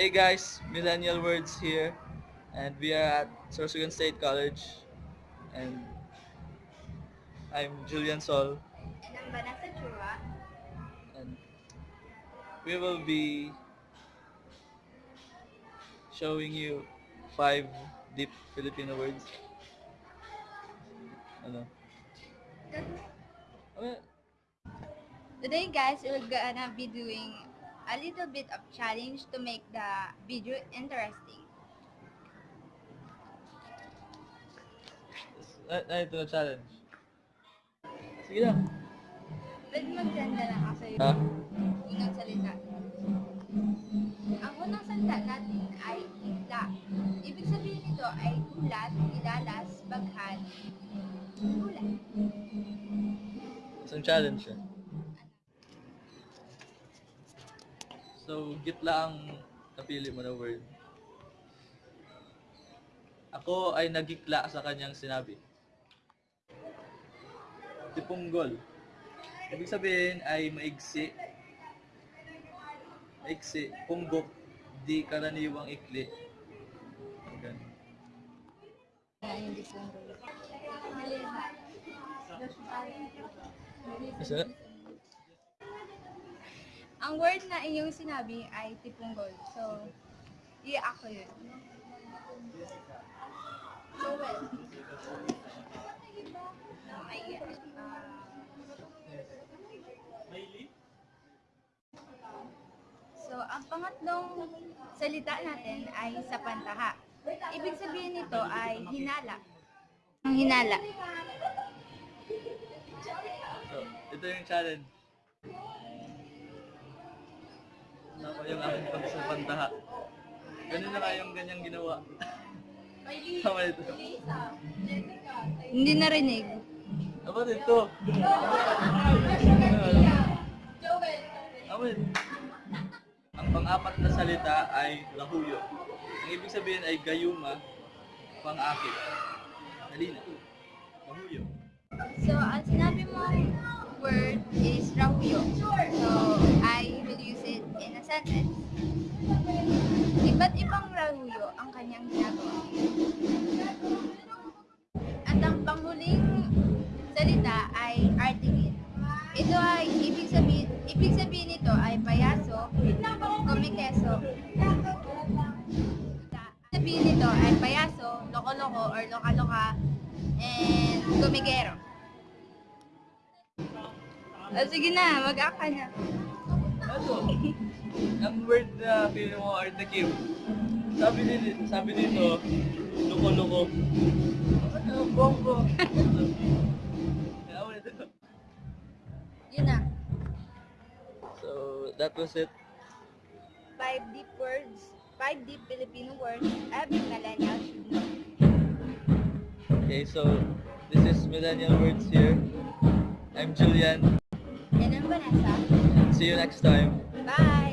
Hey guys, Millennial Words here, and we are at Sorsogon State College, and I'm Julian Sol, And ang Vanessa Chua. and we will be showing you five deep Filipino words. Ano? Mm-hmm. Ano? Today guys, we're gonna be doing a little bit of challenge to make the video interesting. Na, na ito na challenge. Sige na. Pwede magsenda lang ako sa'yo Ha? unang salita. Ang unang salita natin ay isla. Ibig sabihin nito ay ulat, ilalas, baghan, ulat. Isang challenge siya. So, gitla ang napili mo na word. Ako ay nagikla sa kanyang sinabi. Tipunggol. Ibig sabihin ay maigsi. Maigsi. Punggok. Di karaniwang ikli. Ganun. Disunggo. Kasi, Ang word na inyong sinabi ay tipunggol. So, i-act ko yun. Joel. Ay, So, ang pangatlong salita natin ay sa pantaha. Ibig sabihin nito ay hinala. Ang hinala. so, ito yung challenge. Ako yung aking pagsapantaha. Ganun na nga yung ganyang ginawa. Tama ito. Hindi narinig. Tama ito. Tama ito. Ang pang-apat na salita ay lahuyo. Ang ibig sabihin ay gayuma, pang-akit. Dali na. Lahuyo. So, ang sinabi mong word sentence. Iba't ibang rahuyo ang kanyang ginagawa. At ang panghuling salita ay artigin. Ito ay ibig sabihin, ibig sabihin nito ay payaso, kumikeso. Sabihin nito ay payaso, loko-loko or loka-loka, and gumigero. Oh, sige na, mag-act ka na. Ang word na pili mo are the cube. Sabi nito, sabi nito, luko-luko. Ano, bongo. Yun na. So, that was it. Five deep words, five deep Filipino words every millennial should know. Okay, so this is Millennial Words here. I'm Julian. And I'm Vanessa. See you next time. Bye!